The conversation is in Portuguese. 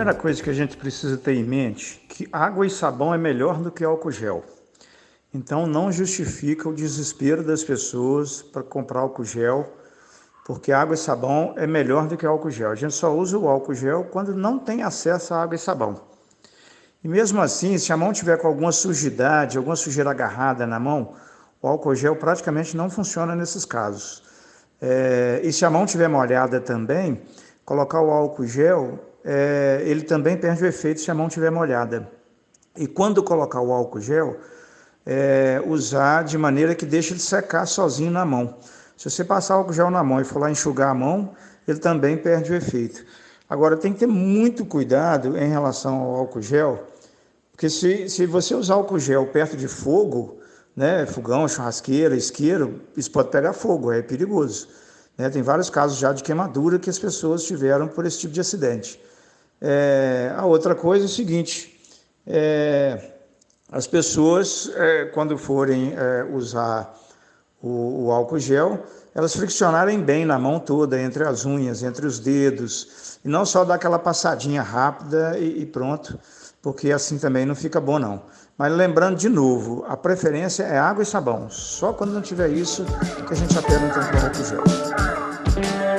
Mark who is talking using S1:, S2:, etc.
S1: primeira coisa que a gente precisa ter em mente que água e sabão é melhor do que álcool gel. Então não justifica o desespero das pessoas para comprar álcool gel, porque água e sabão é melhor do que álcool gel. A gente só usa o álcool gel quando não tem acesso a água e sabão. E mesmo assim, se a mão tiver com alguma sujidade, alguma sujeira agarrada na mão, o álcool gel praticamente não funciona nesses casos. É, e se a mão tiver molhada também, colocar o álcool gel, é, ele também perde o efeito se a mão tiver molhada. E quando colocar o álcool gel, é, usar de maneira que deixe ele secar sozinho na mão. Se você passar álcool gel na mão e for lá enxugar a mão, ele também perde o efeito. Agora, tem que ter muito cuidado em relação ao álcool gel, porque se, se você usar álcool gel perto de fogo, né, fogão, churrasqueira, isqueiro, isso pode pegar fogo, é perigoso. Né? Tem vários casos já de queimadura que as pessoas tiveram por esse tipo de acidente. É, a outra coisa é o seguinte, é, as pessoas, é, quando forem é, usar o, o, álcool gel, elas friccionarem bem na mão toda, entre as unhas, entre os dedos, e não só dar aquela passadinha rápida e, e pronto, porque assim também não fica bom não. Mas lembrando de novo, a preferência é água e sabão. Só quando não tiver isso que a gente apela então para o álcool gel.